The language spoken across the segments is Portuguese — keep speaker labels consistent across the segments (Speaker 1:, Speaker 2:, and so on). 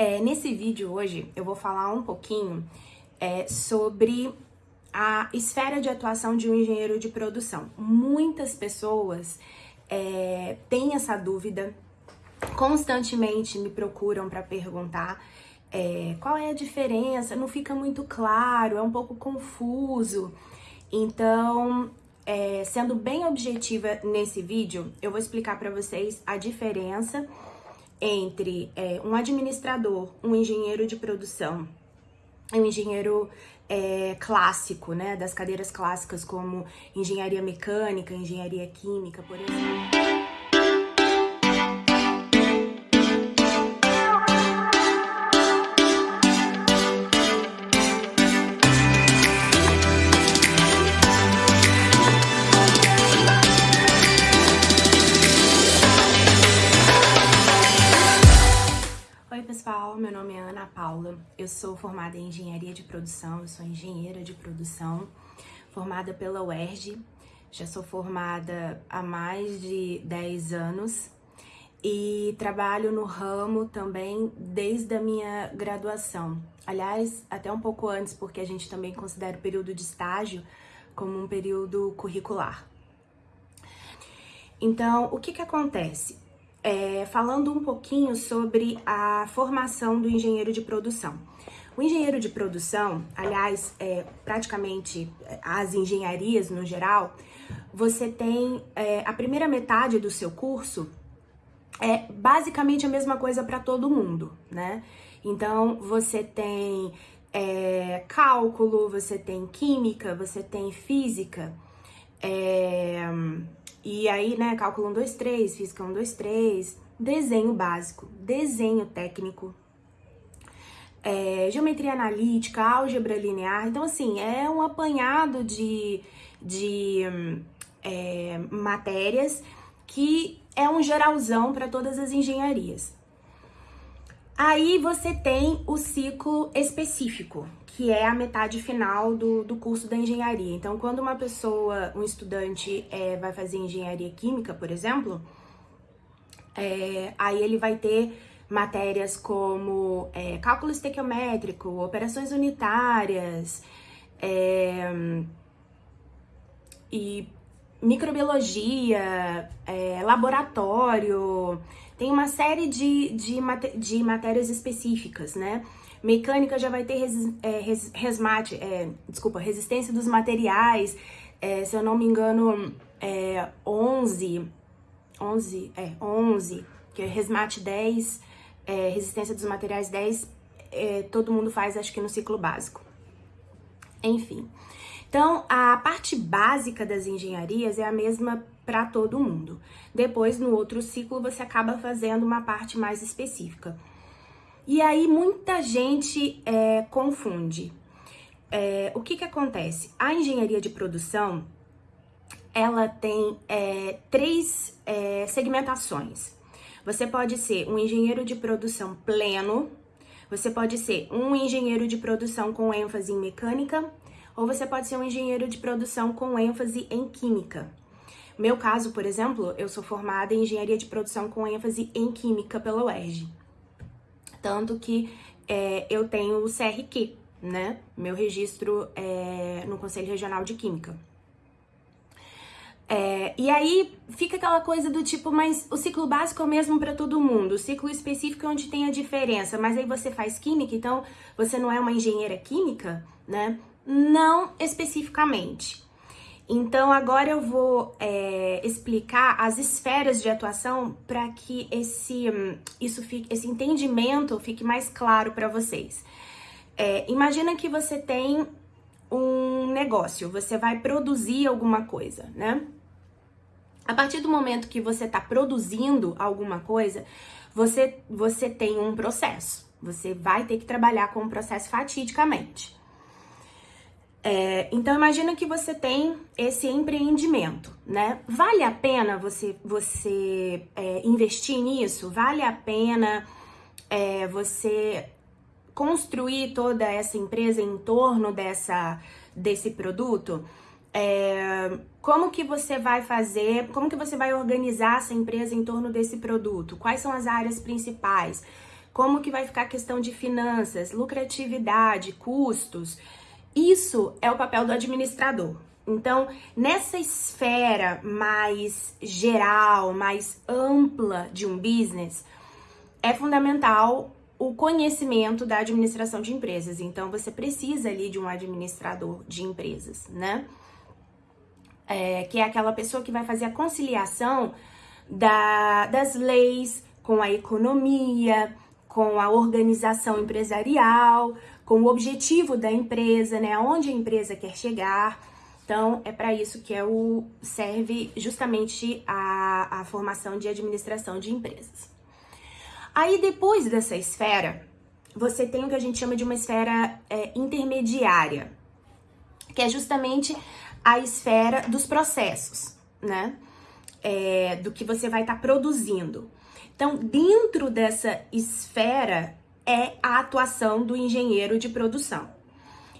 Speaker 1: É, nesse vídeo hoje eu vou falar um pouquinho é, sobre a esfera de atuação de um engenheiro de produção. Muitas pessoas é, têm essa dúvida, constantemente me procuram para perguntar é, qual é a diferença, não fica muito claro, é um pouco confuso. Então, é, sendo bem objetiva nesse vídeo, eu vou explicar para vocês a diferença entre é, um administrador, um engenheiro de produção, um engenheiro é, clássico, né, das cadeiras clássicas como engenharia mecânica, engenharia química, por exemplo. Eu sou formada em Engenharia de Produção, eu sou engenheira de produção, formada pela UERJ, já sou formada há mais de 10 anos e trabalho no ramo também desde a minha graduação. Aliás, até um pouco antes, porque a gente também considera o período de estágio como um período curricular. Então, o que que acontece? É, falando um pouquinho sobre a formação do engenheiro de produção. O engenheiro de produção, aliás, é, praticamente é, as engenharias no geral, você tem é, a primeira metade do seu curso é basicamente a mesma coisa para todo mundo, né? Então você tem é, cálculo, você tem química, você tem física, é, e aí, né, cálculo 1, 2, 3, física 1, 2, 3, desenho básico, desenho técnico, é, geometria analítica, álgebra linear. Então, assim, é um apanhado de, de é, matérias que é um geralzão para todas as engenharias. Aí você tem o ciclo específico, que é a metade final do, do curso da engenharia. Então, quando uma pessoa, um estudante, é, vai fazer engenharia química, por exemplo, é, aí ele vai ter matérias como é, cálculo estequiométrico, operações unitárias, é, e microbiologia, é, laboratório, tem uma série de, de, de matérias específicas, né? Mecânica já vai ter res, é, res, resmate, é, desculpa, resistência dos materiais, é, se eu não me engano, é 11, 11, é, 11, que é resmate 10, é, resistência dos materiais 10, é, todo mundo faz, acho que no ciclo básico. Enfim, então a parte básica das engenharias é a mesma para todo mundo. Depois, no outro ciclo, você acaba fazendo uma parte mais específica. E aí, muita gente é, confunde. É, o que que acontece? A engenharia de produção, ela tem é, três é, segmentações. Você pode ser um engenheiro de produção pleno, você pode ser um engenheiro de produção com ênfase em mecânica, ou você pode ser um engenheiro de produção com ênfase em química. Meu caso, por exemplo, eu sou formada em engenharia de produção com ênfase em química pela UERJ. Tanto que é, eu tenho o CRQ, né? Meu registro é, no Conselho Regional de Química. É, e aí fica aquela coisa do tipo, mas o ciclo básico é o mesmo para todo mundo, o ciclo específico é onde tem a diferença, mas aí você faz química, então você não é uma engenheira química, né? Não especificamente. Então, agora eu vou é, explicar as esferas de atuação para que esse, hum, isso fique, esse entendimento fique mais claro para vocês. É, imagina que você tem um negócio, você vai produzir alguma coisa, né? A partir do momento que você está produzindo alguma coisa, você, você tem um processo. Você vai ter que trabalhar com o processo fatidicamente. É, então imagina que você tem esse empreendimento, né? Vale a pena você, você é, investir nisso? Vale a pena é, você construir toda essa empresa em torno dessa, desse produto? É, como que você vai fazer, como que você vai organizar essa empresa em torno desse produto? Quais são as áreas principais? como que vai ficar a questão de finanças, lucratividade, custos. Isso é o papel do administrador. Então, nessa esfera mais geral, mais ampla de um business, é fundamental o conhecimento da administração de empresas. Então, você precisa ali de um administrador de empresas, né? É, que é aquela pessoa que vai fazer a conciliação da, das leis com a economia, com a organização empresarial, com o objetivo da empresa, né? Aonde a empresa quer chegar. Então, é para isso que é o, serve justamente a, a formação de administração de empresas. Aí, depois dessa esfera, você tem o que a gente chama de uma esfera é, intermediária, que é justamente a esfera dos processos, né? É, do que você vai estar tá produzindo. Então, dentro dessa esfera é a atuação do engenheiro de produção.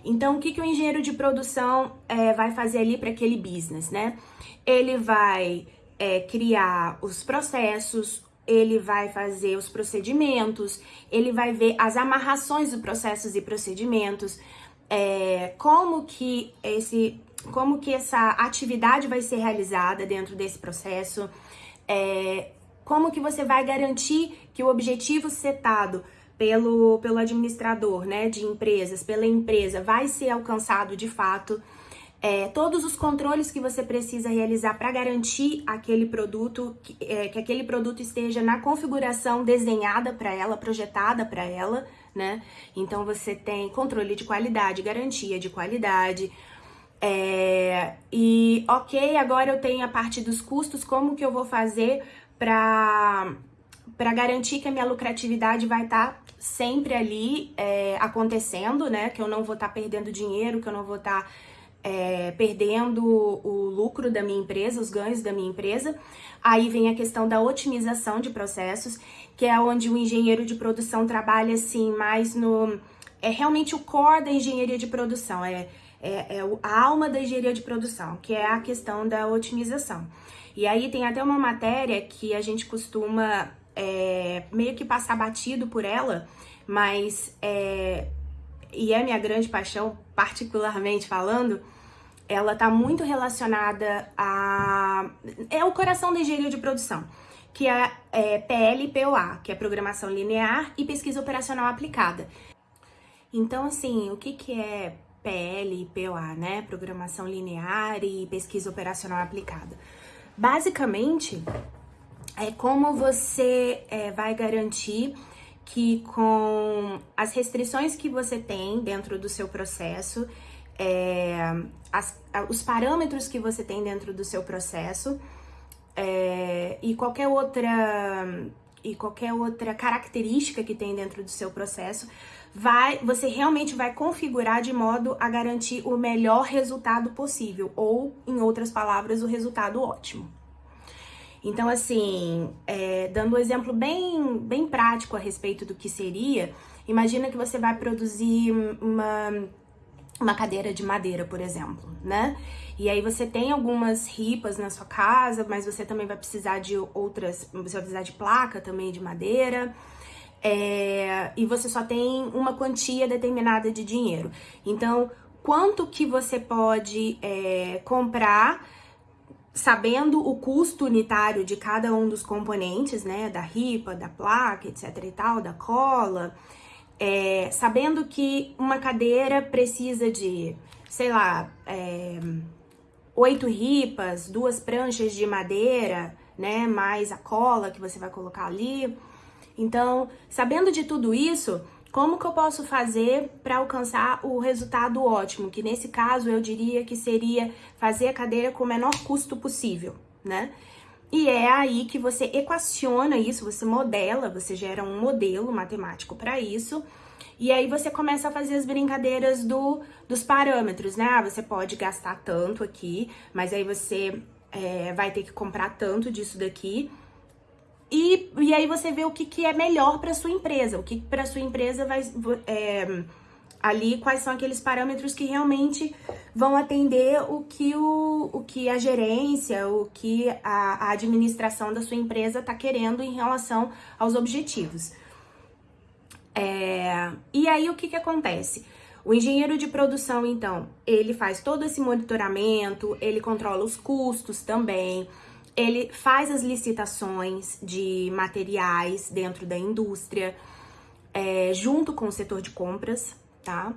Speaker 1: Então, o que, que o engenheiro de produção é, vai fazer ali para aquele business, né? Ele vai é, criar os processos, ele vai fazer os procedimentos, ele vai ver as amarrações dos processos e procedimentos, é, como que esse, como que essa atividade vai ser realizada dentro desse processo, é, como que você vai garantir que o objetivo setado pelo, pelo administrador né, de empresas, pela empresa, vai ser alcançado de fato é, todos os controles que você precisa realizar para garantir aquele produto, que, é, que aquele produto esteja na configuração desenhada para ela, projetada para ela, né? Então você tem controle de qualidade, garantia de qualidade. É, e ok, agora eu tenho a parte dos custos, como que eu vou fazer para para garantir que a minha lucratividade vai estar tá sempre ali é, acontecendo, né? Que eu não vou estar tá perdendo dinheiro, que eu não vou estar tá é, perdendo o lucro da minha empresa, os ganhos da minha empresa. Aí vem a questão da otimização de processos, que é onde o engenheiro de produção trabalha assim mais no. É realmente o core da engenharia de produção, é, é, é a alma da engenharia de produção, que é a questão da otimização. E aí tem até uma matéria que a gente costuma é, meio que passar batido por ela, mas é, e é minha grande paixão, particularmente falando, ela está muito relacionada a. É o coração da engenharia de produção, que é, é PLPOA, que é Programação Linear e Pesquisa Operacional Aplicada. Então, assim, o que, que é PLPOA, né? Programação Linear e Pesquisa Operacional Aplicada. Basicamente, é como você é, vai garantir que com as restrições que você tem dentro do seu processo, é, as, os parâmetros que você tem dentro do seu processo é, e qualquer outra e qualquer outra característica que tem dentro do seu processo, vai, você realmente vai configurar de modo a garantir o melhor resultado possível, ou, em outras palavras, o resultado ótimo. Então, assim, é, dando um exemplo bem, bem prático a respeito do que seria, imagina que você vai produzir uma, uma cadeira de madeira, por exemplo, né? E aí você tem algumas ripas na sua casa, mas você também vai precisar de outras, você vai precisar de placa também de madeira. É, e você só tem uma quantia determinada de dinheiro. Então, quanto que você pode é, comprar sabendo o custo unitário de cada um dos componentes, né, da ripa, da placa, etc e tal, da cola, é, sabendo que uma cadeira precisa de, sei lá, é, oito ripas, duas pranchas de madeira, né, mais a cola que você vai colocar ali. Então, sabendo de tudo isso, como que eu posso fazer para alcançar o resultado ótimo? Que nesse caso eu diria que seria fazer a cadeira com o menor custo possível, né? E é aí que você equaciona isso, você modela, você gera um modelo matemático para isso. E aí você começa a fazer as brincadeiras do, dos parâmetros, né? Ah, você pode gastar tanto aqui, mas aí você é, vai ter que comprar tanto disso daqui. E, e aí você vê o que, que é melhor para sua empresa, o que para sua empresa vai é, ali quais são aqueles parâmetros que realmente vão atender o que o, o que a gerência, o que a, a administração da sua empresa está querendo em relação aos objetivos. É, e aí o que, que acontece? O engenheiro de produção, então, ele faz todo esse monitoramento, ele controla os custos também, ele faz as licitações de materiais dentro da indústria, é, junto com o setor de compras, tá?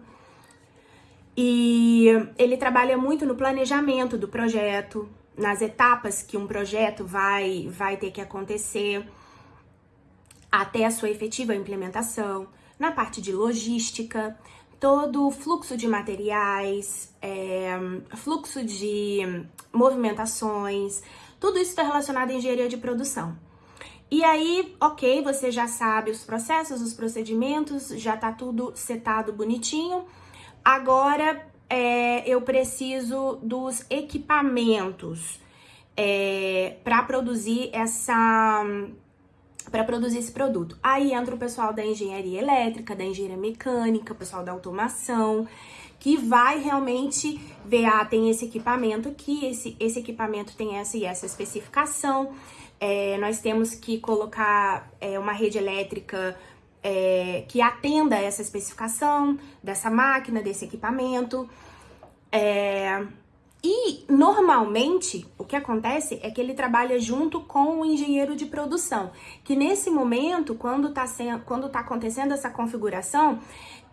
Speaker 1: E ele trabalha muito no planejamento do projeto, nas etapas que um projeto vai, vai ter que acontecer até a sua efetiva implementação, na parte de logística, todo o fluxo de materiais, é, fluxo de movimentações, tudo isso está relacionado à engenharia de produção. E aí, ok, você já sabe os processos, os procedimentos, já tá tudo setado bonitinho. Agora é, eu preciso dos equipamentos é, para produzir essa para produzir esse produto. Aí entra o pessoal da engenharia elétrica, da engenharia mecânica, o pessoal da automação, que vai realmente ver, ah, tem esse equipamento aqui, esse, esse equipamento tem essa e essa especificação, é, nós temos que colocar é, uma rede elétrica é, que atenda essa especificação dessa máquina, desse equipamento. É, e normalmente o que acontece é que ele trabalha junto com o engenheiro de produção, que nesse momento, quando está quando tá acontecendo essa configuração,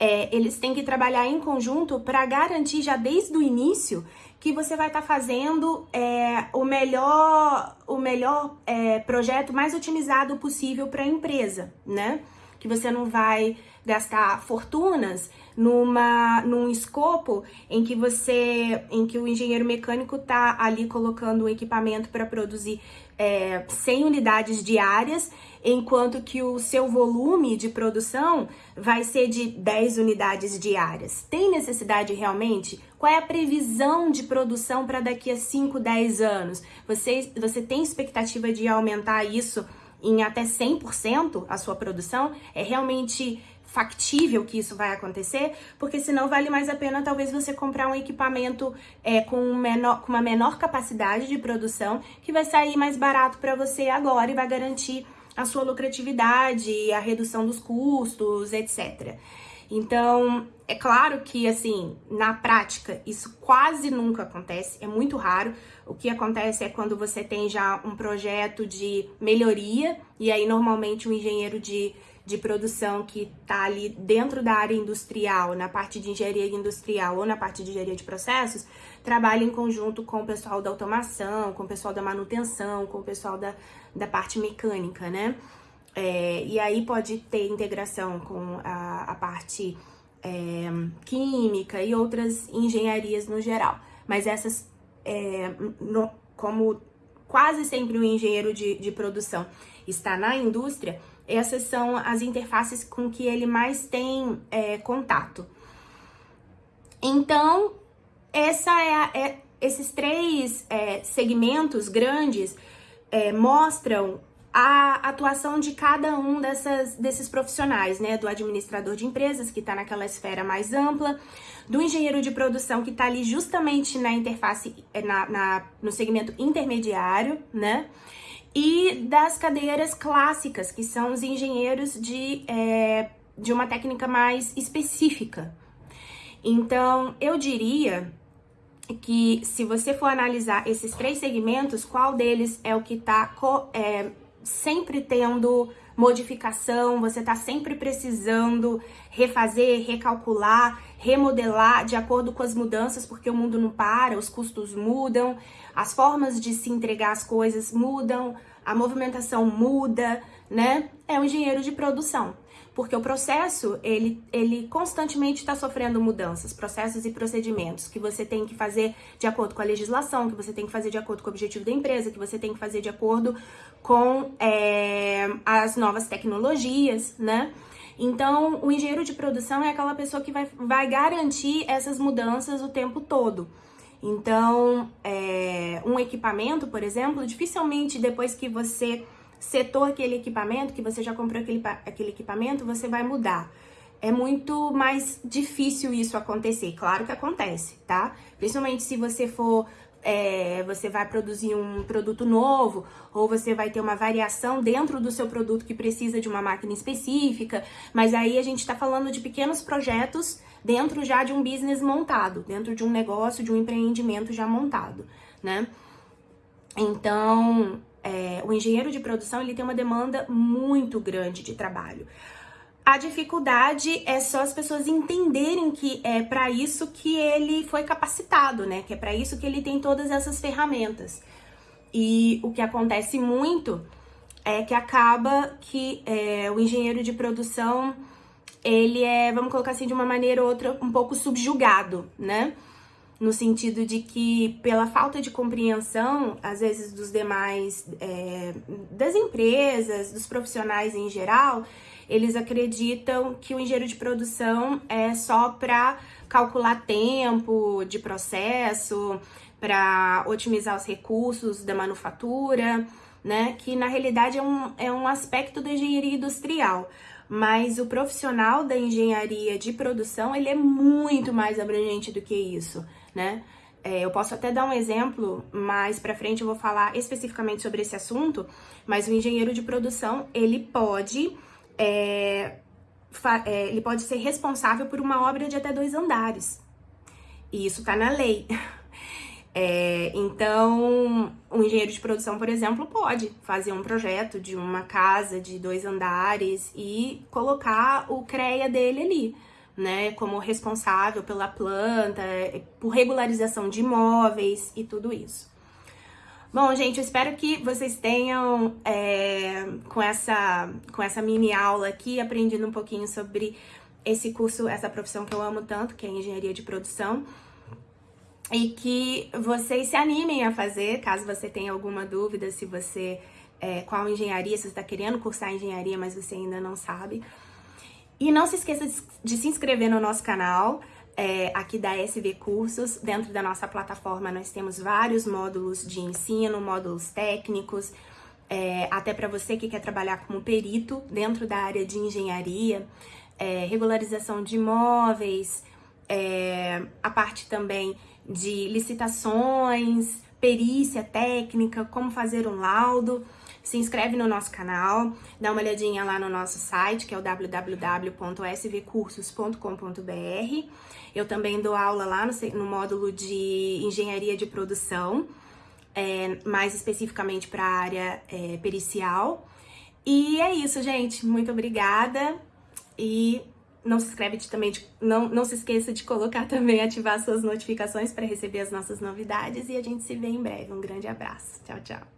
Speaker 1: é, eles têm que trabalhar em conjunto para garantir já desde o início que você vai estar tá fazendo é, o melhor, o melhor é, projeto mais otimizado possível para a empresa, né? Que você não vai gastar fortunas numa num escopo em que você em que o engenheiro mecânico está ali colocando o equipamento para produzir é, 100 unidades diárias, enquanto que o seu volume de produção vai ser de 10 unidades diárias. Tem necessidade realmente? Qual é a previsão de produção para daqui a 5, 10 anos? Você, você tem expectativa de aumentar isso em até 100% a sua produção? É realmente factível que isso vai acontecer, porque senão vale mais a pena talvez você comprar um equipamento é, com, menor, com uma menor capacidade de produção, que vai sair mais barato para você agora e vai garantir a sua lucratividade, a redução dos custos, etc. Então, é claro que, assim, na prática, isso quase nunca acontece, é muito raro. O que acontece é quando você tem já um projeto de melhoria, e aí, normalmente, o engenheiro de de produção que está ali dentro da área industrial, na parte de engenharia industrial ou na parte de engenharia de processos, trabalha em conjunto com o pessoal da automação, com o pessoal da manutenção, com o pessoal da, da parte mecânica, né? É, e aí pode ter integração com a, a parte é, química e outras engenharias no geral. Mas essas, é, no, como quase sempre o engenheiro de, de produção está na indústria, essas são as interfaces com que ele mais tem é, contato. Então, essa é, a, é esses três é, segmentos grandes é, mostram a atuação de cada um dessas, desses profissionais, né? Do administrador de empresas, que está naquela esfera mais ampla, do engenheiro de produção, que está ali justamente na interface, é, na, na, no segmento intermediário, né? E das cadeiras clássicas, que são os engenheiros de, é, de uma técnica mais específica. Então, eu diria que se você for analisar esses três segmentos, qual deles é o que está é, sempre tendo modificação, você está sempre precisando refazer, recalcular, remodelar de acordo com as mudanças, porque o mundo não para, os custos mudam, as formas de se entregar as coisas mudam, a movimentação muda, né? É um engenheiro de produção. Porque o processo, ele, ele constantemente está sofrendo mudanças, processos e procedimentos que você tem que fazer de acordo com a legislação, que você tem que fazer de acordo com o objetivo da empresa, que você tem que fazer de acordo com é, as novas tecnologias, né? Então, o engenheiro de produção é aquela pessoa que vai, vai garantir essas mudanças o tempo todo. Então, é, um equipamento, por exemplo, dificilmente depois que você setou aquele equipamento, que você já comprou aquele, aquele equipamento, você vai mudar. É muito mais difícil isso acontecer. Claro que acontece, tá? Principalmente se você for é, você vai produzir um produto novo, ou você vai ter uma variação dentro do seu produto que precisa de uma máquina específica, mas aí a gente está falando de pequenos projetos dentro já de um business montado, dentro de um negócio, de um empreendimento já montado, né? Então, é, o engenheiro de produção ele tem uma demanda muito grande de trabalho. A dificuldade é só as pessoas entenderem que é para isso que ele foi capacitado, né? Que é para isso que ele tem todas essas ferramentas. E o que acontece muito é que acaba que é, o engenheiro de produção ele é, vamos colocar assim de uma maneira ou outra, um pouco subjugado, né? No sentido de que, pela falta de compreensão, às vezes, dos demais, é, das empresas, dos profissionais em geral, eles acreditam que o engenheiro de produção é só para calcular tempo de processo, para otimizar os recursos da manufatura, né? Que na realidade é um, é um aspecto da engenharia industrial. Mas o profissional da engenharia de produção, ele é muito mais abrangente do que isso, né? É, eu posso até dar um exemplo, mais para frente eu vou falar especificamente sobre esse assunto, mas o engenheiro de produção, ele pode é, é, ele pode ser responsável por uma obra de até dois andares. E isso está na lei. É, então, um engenheiro de produção, por exemplo, pode fazer um projeto de uma casa de dois andares e colocar o CREA dele ali, né? Como responsável pela planta, por regularização de imóveis e tudo isso. Bom, gente, eu espero que vocês tenham, é, com, essa, com essa mini aula aqui, aprendido um pouquinho sobre esse curso, essa profissão que eu amo tanto, que é engenharia de produção. E que vocês se animem a fazer, caso você tenha alguma dúvida, se você, é, qual engenharia, se você está querendo cursar engenharia, mas você ainda não sabe. E não se esqueça de, de se inscrever no nosso canal, é, aqui da SV Cursos. Dentro da nossa plataforma nós temos vários módulos de ensino, módulos técnicos, é, até para você que quer trabalhar como perito dentro da área de engenharia, é, regularização de imóveis, é, a parte também de licitações, perícia técnica, como fazer um laudo se inscreve no nosso canal, dá uma olhadinha lá no nosso site, que é o www.svcursos.com.br. Eu também dou aula lá no, no módulo de engenharia de produção, é, mais especificamente para a área é, pericial. E é isso, gente. Muito obrigada. E não se inscreve também, de, não, não se esqueça de colocar também, ativar suas notificações para receber as nossas novidades. E a gente se vê em breve. Um grande abraço. Tchau, tchau.